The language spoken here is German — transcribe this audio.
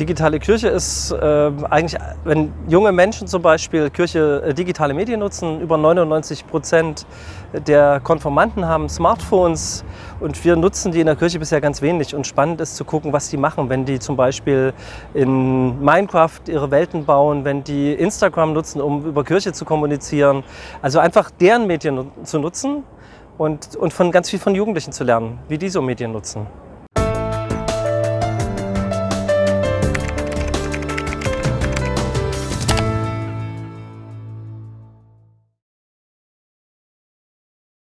Digitale Kirche ist äh, eigentlich, wenn junge Menschen zum Beispiel Kirche äh, digitale Medien nutzen, über 99 Prozent der Konformanten haben Smartphones und wir nutzen die in der Kirche bisher ganz wenig. Und spannend ist zu gucken, was die machen, wenn die zum Beispiel in Minecraft ihre Welten bauen, wenn die Instagram nutzen, um über Kirche zu kommunizieren. Also einfach deren Medien zu nutzen und, und von ganz viel von Jugendlichen zu lernen, wie die so Medien nutzen.